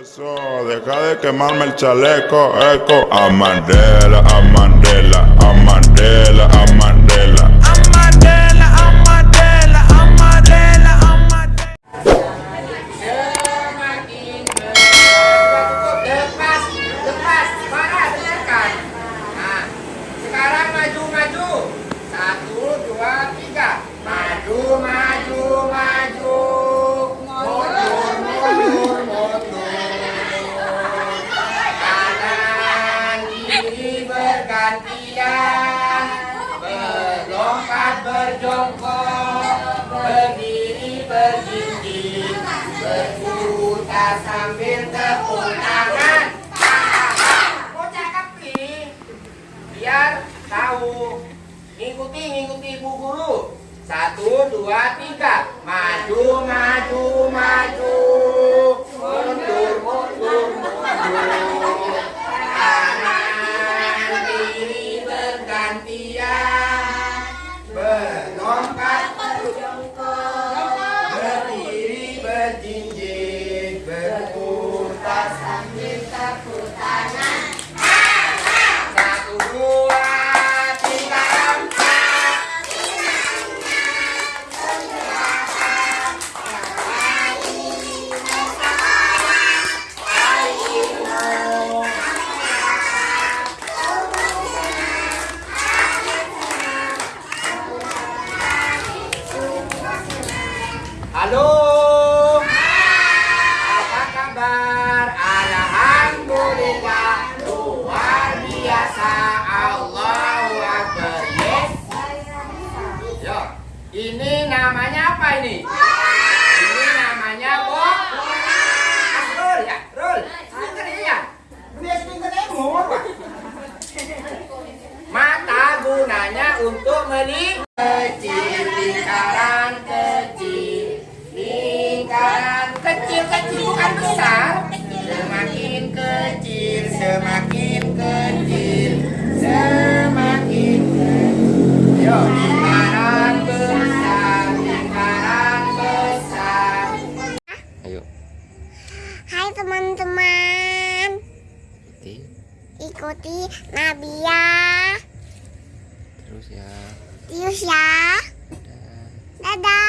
Eso, deja de quemarme el chaleco, eco. A Mandela, a Mandela, berjongkok. Berdiri, berjinjing. Berputar sambil tepuk tangan. Bocah kepli. Biar tahu. Ngikuti, ngikuti ibu guru. Satu, dua, tiga. Maju, maju. Berjinjing berputar sambil tepuk Allahu Akbar. Yes. Yo, ini namanya apa ini? Ini namanya bok. Roll ya. Speaker ya. Apa? Mata gunanya untuk melihat lingkaran kecil teman-teman, ikuti. Ikuti Nabia terus ya. Tius ya. Dadah.